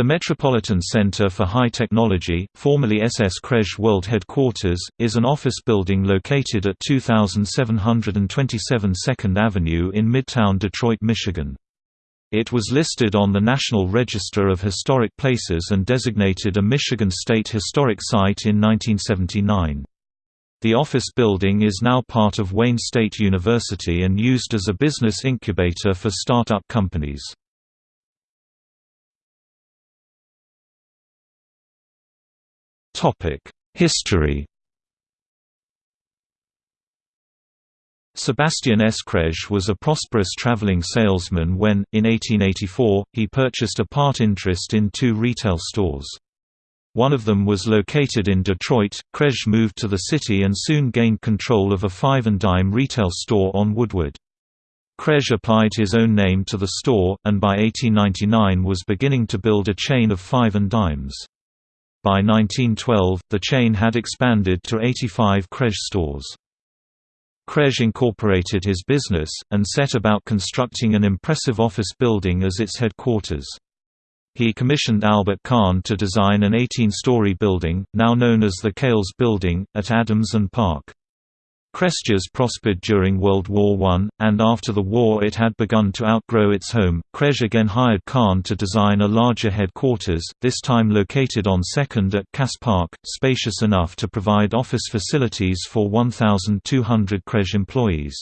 The Metropolitan Center for High Technology, formerly SS Kresge World Headquarters, is an office building located at 2727 2nd Avenue in Midtown Detroit, Michigan. It was listed on the National Register of Historic Places and designated a Michigan State Historic Site in 1979. The office building is now part of Wayne State University and used as a business incubator for startup companies. History Sebastian S. Was a prosperous traveling salesman when, in 1884, he purchased a part interest in two retail stores. One of them was located in Detroit. Kresge moved to the city and soon gained control of a five and dime retail store on Woodward. Kresge applied his own name to the store, and by 1899 was beginning to build a chain of five and dimes. By 1912, the chain had expanded to 85 Kresge stores. Kresge incorporated his business, and set about constructing an impressive office building as its headquarters. He commissioned Albert Kahn to design an 18-story building, now known as the Kales Building, at Adams and Park. Kresge's prospered during World War I, and after the war it had begun to outgrow its home. Kresge again hired Kahn to design a larger headquarters, this time located on 2nd at Cass Park, spacious enough to provide office facilities for 1,200 Kresge employees.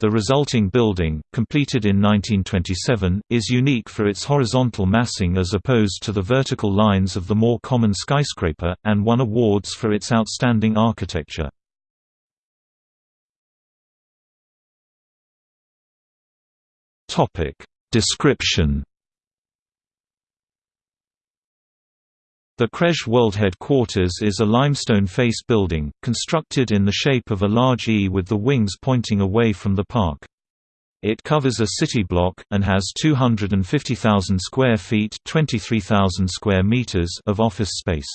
The resulting building, completed in 1927, is unique for its horizontal massing as opposed to the vertical lines of the more common skyscraper, and won awards for its outstanding architecture. Topic Description The Kresge World Headquarters is a limestone face building, constructed in the shape of a large E with the wings pointing away from the park. It covers a city block, and has 250,000 square feet 23,000 square meters of office space.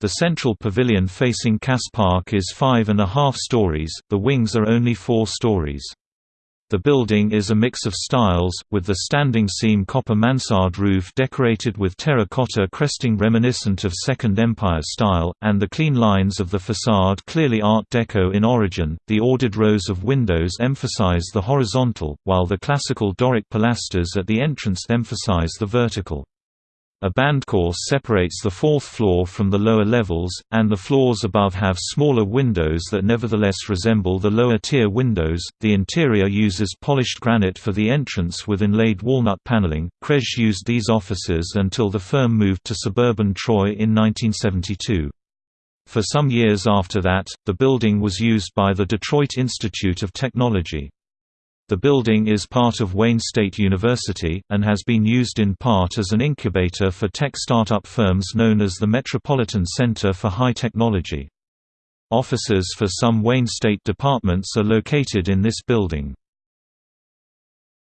The central pavilion facing Cass Park is five and a half stories, the wings are only four stories. The building is a mix of styles, with the standing seam copper mansard roof decorated with terracotta cresting reminiscent of Second Empire style, and the clean lines of the facade clearly Art Deco in origin. The ordered rows of windows emphasize the horizontal, while the classical Doric pilasters at the entrance emphasize the vertical. A band course separates the fourth floor from the lower levels, and the floors above have smaller windows that nevertheless resemble the lower tier windows. The interior uses polished granite for the entrance with inlaid walnut paneling. Kresge used these offices until the firm moved to suburban Troy in 1972. For some years after that, the building was used by the Detroit Institute of Technology. The building is part of Wayne State University, and has been used in part as an incubator for tech startup firms known as the Metropolitan Center for High Technology. Offices for some Wayne State departments are located in this building.